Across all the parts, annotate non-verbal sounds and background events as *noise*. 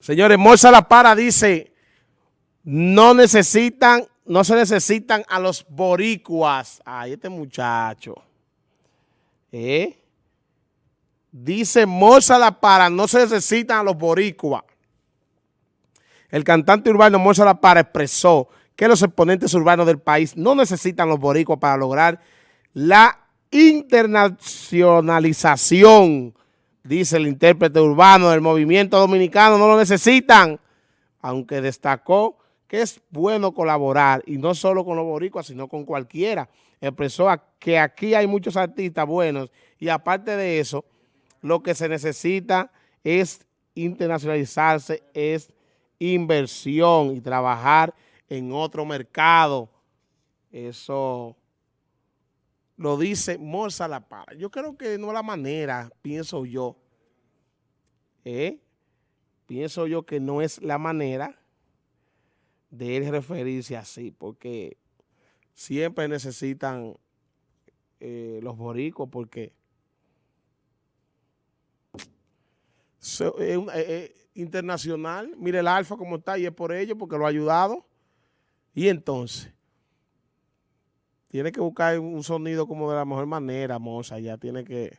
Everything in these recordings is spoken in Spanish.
Señores, Morsa La Para dice, no necesitan, no se necesitan a los boricuas. Ay, este muchacho. ¿Eh? Dice Morsa La Para, no se necesitan a los boricuas. El cantante urbano Morsa La Para expresó que los exponentes urbanos del país no necesitan los boricuas para lograr la internacionalización dice el intérprete urbano del movimiento dominicano, no lo necesitan, aunque destacó que es bueno colaborar, y no solo con los boricuas, sino con cualquiera. Expresó que aquí hay muchos artistas buenos, y aparte de eso, lo que se necesita es internacionalizarse, es inversión y trabajar en otro mercado. Eso lo dice Morsa La Para. Yo creo que no es la manera, pienso yo. ¿eh? Pienso yo que no es la manera de él referirse así, porque siempre necesitan eh, los boricos, porque es internacional. Mire el Alfa como está y es por ello, porque lo ha ayudado. Y entonces, tiene que buscar un sonido como de la mejor manera, Moza, ya tiene que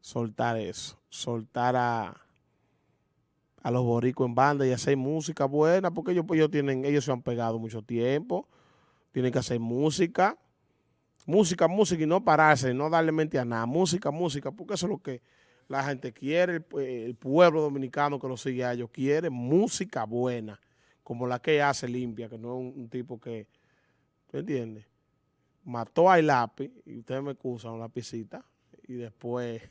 soltar eso, soltar a, a los boricos en banda y hacer música buena, porque ellos, pues, ellos, tienen, ellos se han pegado mucho tiempo, tienen que hacer música, música, música y no pararse, no darle mente a nada, música, música, porque eso es lo que la gente quiere, el, pueblo dominicano que lo sigue a ellos quiere, música buena, como la que hace limpia, que no es un, tipo que, ¿me entiendes? mató a lápiz, y ustedes me excusan, un lapicita, y después...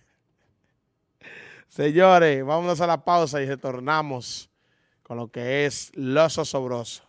*laughs* Señores, vámonos a la pausa y retornamos con lo que es Loso Sobroso.